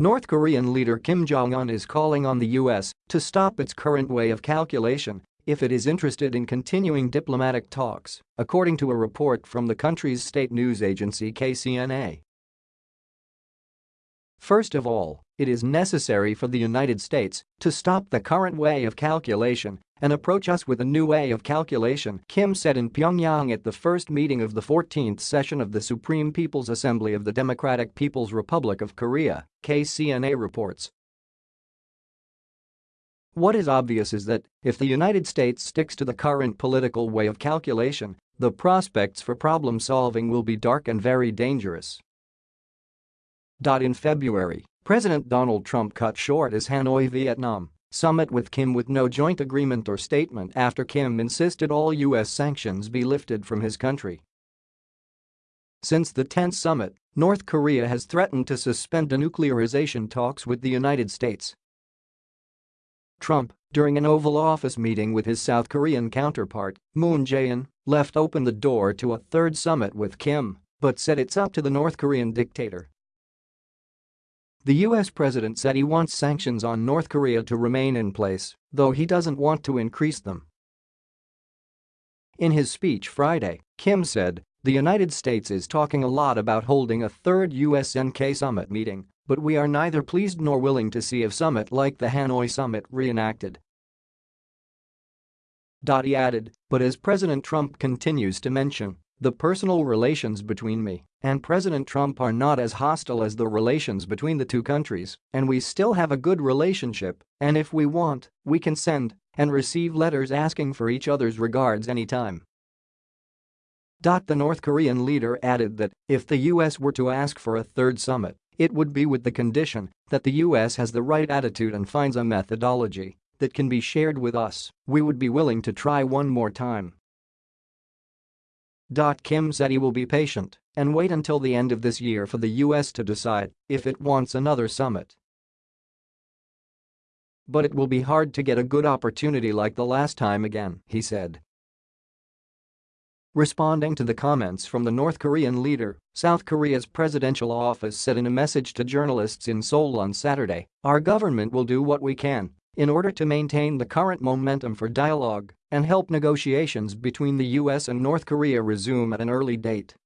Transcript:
North Korean leader Kim Jong-un is calling on the US to stop its current way of calculation if it is interested in continuing diplomatic talks, according to a report from the country's state news agency KCNA. First of all, it is necessary for the United States to stop the current way of calculation and approach us with a new way of calculation, Kim said in Pyongyang at the first meeting of the 14th session of the Supreme People's Assembly of the Democratic People's Republic of Korea, KCNA reports. What is obvious is that, if the United States sticks to the current political way of calculation, the prospects for problem solving will be dark and very dangerous. In February, President Donald Trump cut short his Hanoi, Vietnam summit with Kim with no joint agreement or statement after Kim insisted all U.S. sanctions be lifted from his country. Since the 10th summit, North Korea has threatened to suspend denuclearization talks with the United States. Trump, during an Oval Office meeting with his South Korean counterpart, Moon Jae-in, left open the door to a third summit with Kim, but said it's up to the North Korean dictator the U.S. president said he wants sanctions on North Korea to remain in place, though he doesn't want to increase them. In his speech Friday, Kim said, the United States is talking a lot about holding a third USNK summit meeting, but we are neither pleased nor willing to see a summit like the Hanoi summit reenacted. He added, but as President Trump continues to mention, the personal relations between me and President Trump are not as hostile as the relations between the two countries, and we still have a good relationship, and if we want, we can send and receive letters asking for each other's regards anytime. The North Korean leader added that if the US were to ask for a third summit, it would be with the condition that the US has the right attitude and finds a methodology that can be shared with us, we would be willing to try one more time. Kim said he will be patient and wait until the end of this year for the US to decide if it wants another summit. But it will be hard to get a good opportunity like the last time again, he said. Responding to the comments from the North Korean leader, South Korea's presidential office said in a message to journalists in Seoul on Saturday, our government will do what we can in order to maintain the current momentum for dialogue and help negotiations between the US and North Korea resume at an early date.